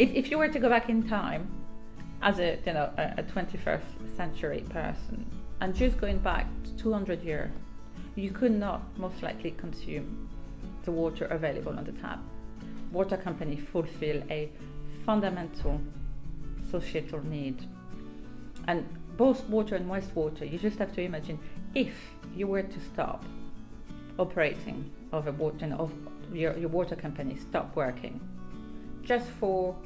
if, if you were to go back in time as a you know a, a 21st century person and just going back 200 years, you could not most likely consume the water available on the tap. Water companies fulfill a fundamental societal need. And both water and wastewater, you just have to imagine if you were to stop operating of a water of your, your water company stop working just for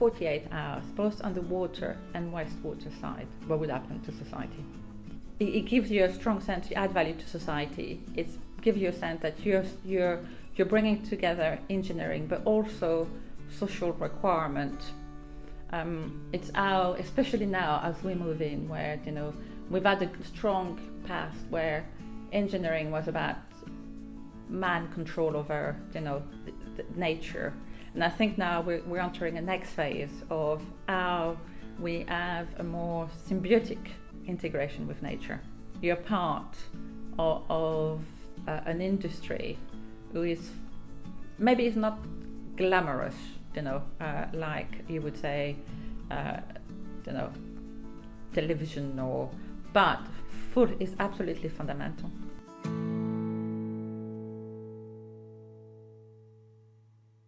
48 hours, both on the water and wastewater side, what would happen to society? It, it gives you a strong sense you add value to society. It gives you a sense that you're, you're, you're bringing together engineering, but also social requirement. Um, it's how, especially now as we move in, where you know we've had a strong past where engineering was about man control over you know nature and I think now we're, we're entering a next phase of how we have a more symbiotic integration with nature. You're part of, of uh, an industry who is maybe it's not glamorous, you know, uh, like you would say, uh, you know, television or, but food is absolutely fundamental.